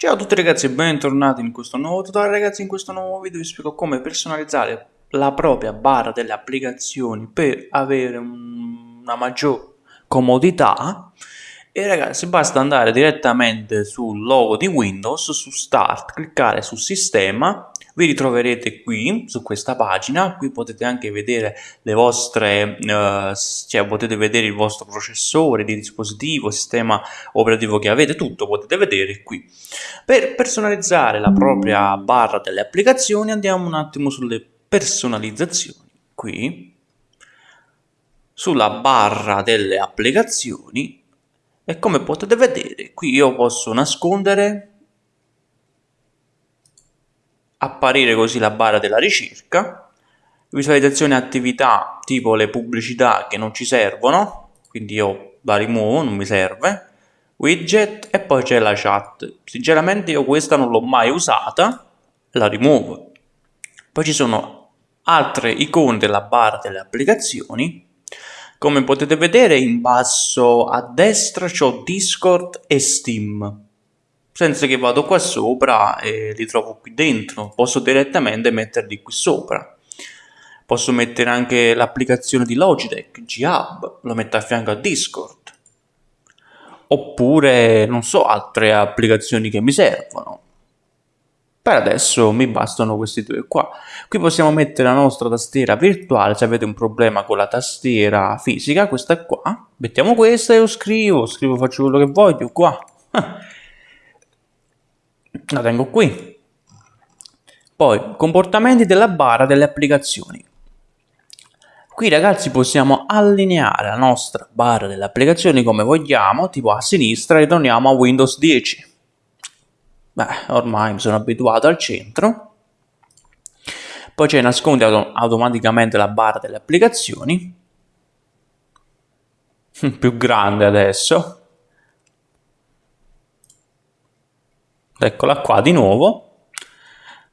Ciao a tutti ragazzi e bentornati in questo nuovo tutorial. Ragazzi in questo nuovo video vi spiego come personalizzare la propria barra delle applicazioni per avere un, una maggior comodità. E ragazzi basta andare direttamente sul logo di Windows su Start cliccare su Sistema vi ritroverete qui su questa pagina qui potete anche vedere le vostre eh, cioè potete vedere il vostro processore di dispositivo sistema operativo che avete tutto potete vedere qui. Per personalizzare la propria barra delle applicazioni andiamo un attimo sulle personalizzazioni. Qui sulla barra delle applicazioni e come potete vedere qui io posso nascondere apparire così la barra della ricerca, visualizzazione attività tipo le pubblicità che non ci servono, quindi io la rimuovo, non mi serve, widget e poi c'è la chat. Sinceramente io questa non l'ho mai usata, la rimuovo. Poi ci sono altre icone della barra delle applicazioni, come potete vedere in basso a destra c'ho Discord e Steam senza che vado qua sopra e li trovo qui dentro. Posso direttamente metterli qui sopra. Posso mettere anche l'applicazione di Logitech G-Hub lo metto a fianco a Discord. Oppure non so altre applicazioni che mi servono. Per adesso mi bastano questi due qua. Qui possiamo mettere la nostra tastiera virtuale se avete un problema con la tastiera fisica questa qua. Mettiamo questa e io scrivo scrivo faccio quello che voglio qua la tengo qui. Poi comportamenti della barra delle applicazioni. Qui ragazzi possiamo allineare la nostra barra delle applicazioni come vogliamo tipo a sinistra ritorniamo a Windows 10 beh ormai mi sono abituato al centro. Poi c'è nasconde auto automaticamente la barra delle applicazioni. Più grande adesso eccola qua di nuovo.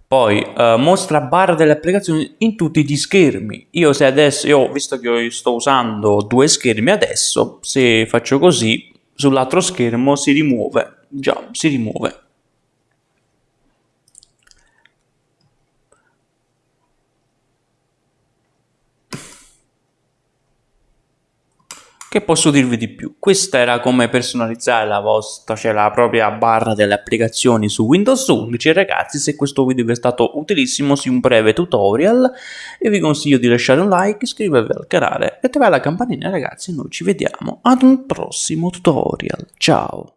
Poi uh, mostra barra delle applicazioni in tutti gli schermi. Io se adesso io visto che io sto usando due schermi adesso se faccio così sull'altro schermo si rimuove. Già si rimuove Che posso dirvi di più? Questa era come personalizzare la vostra, cioè la propria barra delle applicazioni su Windows 11 ragazzi se questo video vi è stato utilissimo su un breve tutorial e vi consiglio di lasciare un like, iscrivervi al canale e attivare la campanella ragazzi noi ci vediamo ad un prossimo tutorial, ciao!